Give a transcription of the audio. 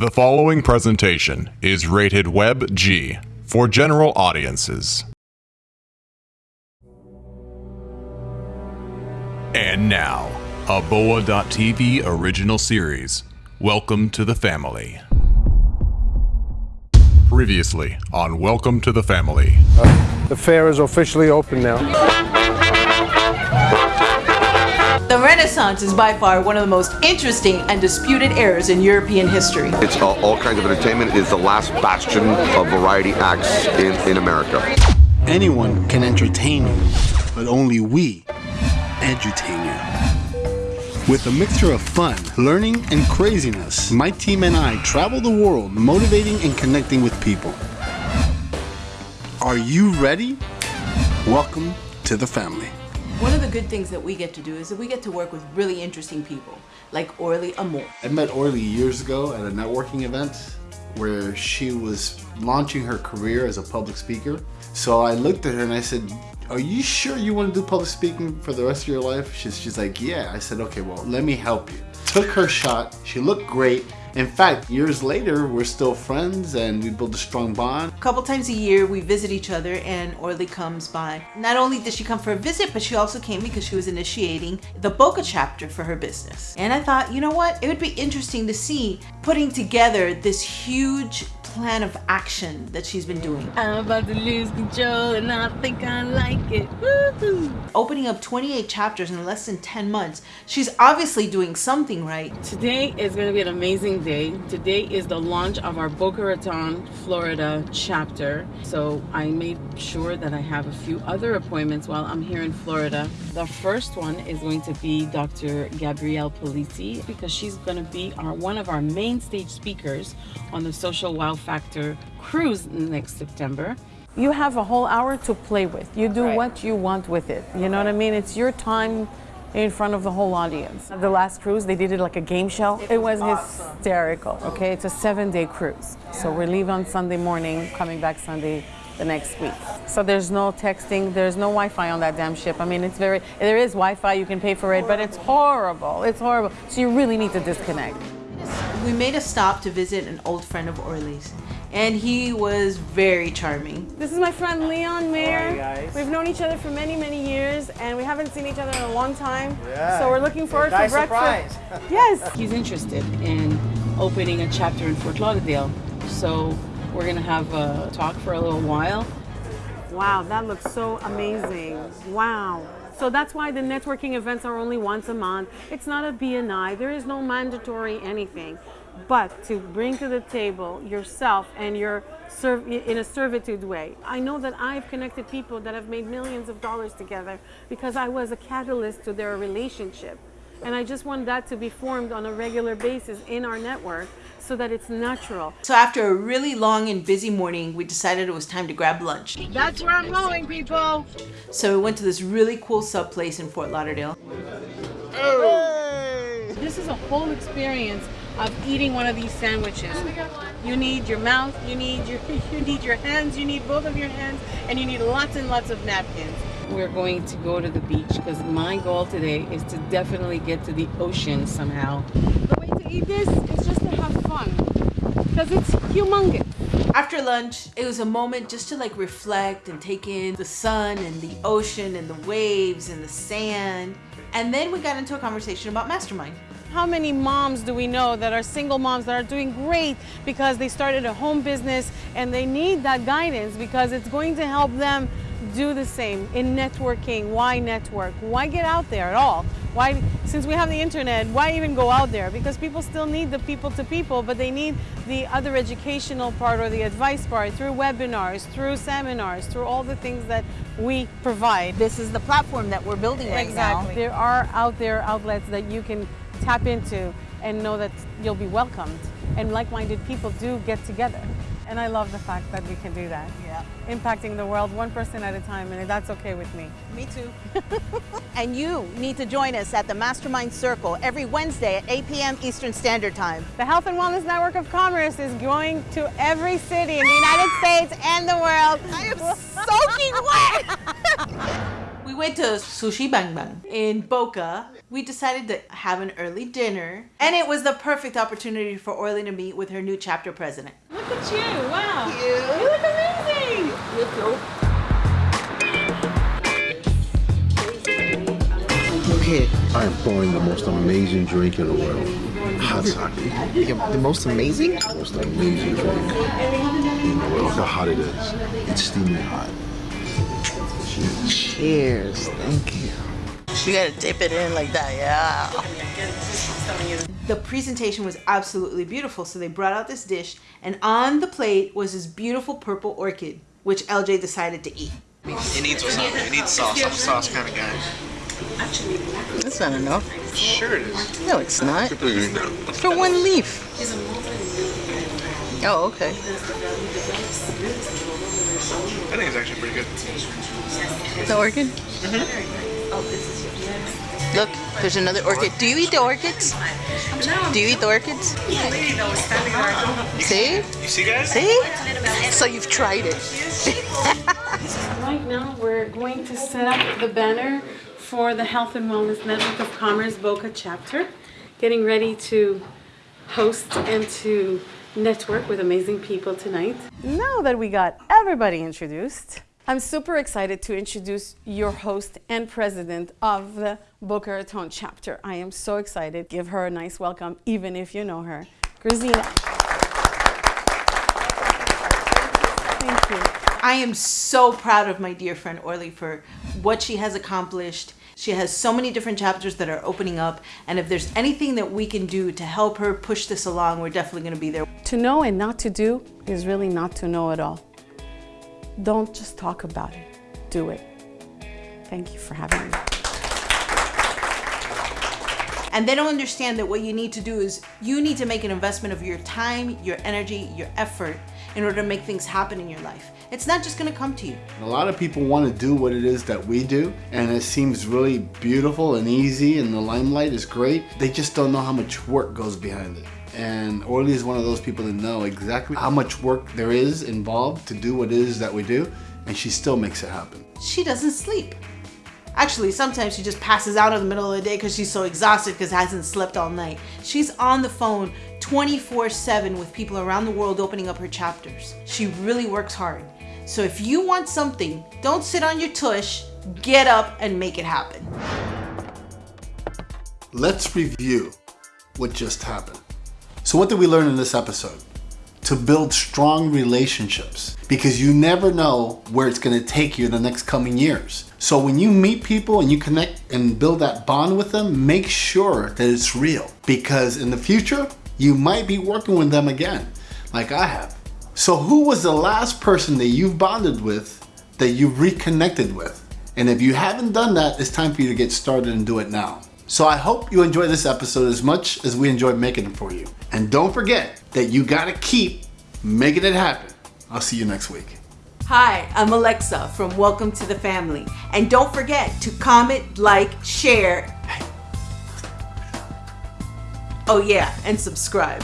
The following presentation is rated Web G for general audiences. And now, a Boa.tv original series. Welcome to the family. Previously on Welcome to the Family. Uh, the fair is officially open now. Renaissance is by far one of the most interesting and disputed eras in European history. It's uh, all kinds of entertainment. It is the last bastion of variety acts in, in America. Anyone can entertain you, but only we edutain you. With a mixture of fun, learning, and craziness, my team and I travel the world motivating and connecting with people. Are you ready? Welcome to the family. One of the good things that we get to do is that we get to work with really interesting people, like Orly Amor. I met Orly years ago at a networking event where she was launching her career as a public speaker. So I looked at her and I said, are you sure you want to do public speaking for the rest of your life? She's, she's like, yeah. I said, okay, well, let me help you. Took her shot. She looked great. In fact, years later, we're still friends and we built a strong bond. A couple times a year, we visit each other and Orly comes by. Not only did she come for a visit, but she also came because she was initiating the Boca chapter for her business. And I thought, you know what? It would be interesting to see putting together this huge plan of action that she's been doing. I'm about to lose control and I think I like it. Opening up 28 chapters in less than 10 months, she's obviously doing something right. Today is going to be an amazing day. Today is the launch of our Boca Raton, Florida chapter. So I made sure that I have a few other appointments while I'm here in Florida. The first one is going to be Dr. Gabrielle Polisi because she's going to be our one of our main stage speakers on the Social Wow Factor cruise next September. You have a whole hour to play with. You do Right. what you want with it. You know what I mean? It's your time in front of the whole audience. The last cruise, they did it like a game show. It, was, hysterical. Okay, it's a seven-day cruise. So we leave on Sunday morning, coming back Sunday the next week. So there's no texting, there's no Wi-Fi on that damn ship. I mean, it's very, there is Wi-Fi, you can pay for it, but it's horrible. It's horrible. So you really need to disconnect. We made a stop to visit an old friend of Orly's, and he was very charming. This is my friend Leon Mayer. We've known each other for many, many years, and we haven't seen each other in a long time. Yeah. So we're looking forward Nice to breakfast. Surprise. Yes. He's interested in opening a chapter in Fort Lauderdale. So we're going to have a talk for a little while. Wow, that looks so amazing. Wow. So that's why the networking events are only once a month. It's not a BNI. There is no mandatory anything. But to bring to the table yourself and your in a servitude way. I know that I've connected people that have made millions of dollars together because I was a catalyst to their relationship. And I just want that to be formed on a regular basis in our network so that it's natural. So after a really long and busy morning, we decided it was time to grab lunch. That's where I'm going, people. So we went to this really cool sub place in Fort Lauderdale. This is a whole experience of eating one of these sandwiches. You need your mouth, you need your you need your hands, you need both of your hands, and you need lots and lots of napkins. We're going to go to the beach because my goal today is to definitely get to the ocean somehow. The way to eat this is just because it's humongous. After lunch, it was a moment just to like reflect and take in the sun and the ocean and the waves and the sand. And then we got into a conversation about Mastermind. How many moms do we know that are single moms that are doing great because they started a home business and they need that guidance because it's going to help them do the same in networking. Why network? Why get out there at all? Why, since we have the internet, why even go out there? Because people still need the people to people, but they need the other educational part or the advice part through webinars, through seminars, through all the things that we provide. This is the platform that we're building right Exactly. now. There are out there outlets that you can tap into and know that you'll be welcomed. And like-minded people do get together. And I love the fact that we can do that. Yeah. Impacting the world one person at a time, and that's okay with me. Me too. and you need to join us at the Mastermind Circle every Wednesday at 8 p.m. Eastern Standard Time. The Health and Wellness Network of Commerce is going to every city in the United States and the world. I am soaking wet. We went to Sushi Bang Bang in Boca. We decided to have an early dinner, and it was the perfect opportunity for Orly to meet with her new chapter president. Look at you. Wow. You look amazing. You look Okay. I am pouring the most amazing drink in the world. Hot sake. The most amazing? Most amazing drink in the world. Look how hot it is. It's steaming hot. Cheers. Thank you. You gotta dip it in like that, yeah. The presentation was absolutely beautiful, so they brought out this dish, and on the plate was this beautiful purple orchid, which LJ decided to eat. It needs wasabi. It needs sauce. I'm a sauce kind of guy. That's not enough. Sure it is. No, it's not. For one leaf. Oh, okay. I think it's actually pretty good. The orchid? Mm-hmm. Look, there's another orchid. Do you eat the orchids? Do you eat the orchids? See? You see, guys? See? So you've tried it. Right now, we're going to set up the banner for the Health and Wellness Network of Commerce Boca chapter, getting ready to host and to network with amazing people tonight. Now that we got everybody introduced, I'm super excited to introduce your host and president of the Boca Raton chapter. I am so excited. Give her a nice welcome, even if you know her. Grazina. Thank you. I am so proud of my dear friend Orly for what she has accomplished. She has so many different chapters that are opening up, and if there's anything that we can do to help her push this along, we're definitely going to be there. To know and not to do is really not to know at all. Don't just talk about it, do it. Thank you for having me. And they don't understand that what you need to do is you need to make an investment of your time, your energy, your effort in order to make things happen in your life. It's not just gonna come to you. A lot of people want to do what it is that we do, and it seems really beautiful and easy, and the limelight is great. They just don't know how much work goes behind it. And Orly is one of those people that know exactly how much work there is involved to do what it is that we do, and she still makes it happen. She doesn't sleep. Actually, sometimes she just passes out in the middle of the day because she's so exhausted because hasn't slept all night. She's on the phone 24 7 with people around the world opening up her chapters. She really works hard. So if you want something, don't sit on your tush, get up and make it happen. Let's review what just happened. So, what did we learn in this episode? To build strong relationships because you never know where it's going to take you in the next coming years. So, when you meet people and you connect and build that bond with them, make sure that it's real because in the future, you might be working with them again, like I have. So, who was the last person that you've bonded with that you've reconnected with? And if you haven't done that, it's time for you to get started and do it now. So I hope you enjoy this episode as much as we enjoyed making it for you. And don't forget that you gotta keep making it happen. I'll see you next week. Hi, I'm Alexa from Welcome to the Family. And don't forget to comment, like, share. Oh, yeah, and subscribe.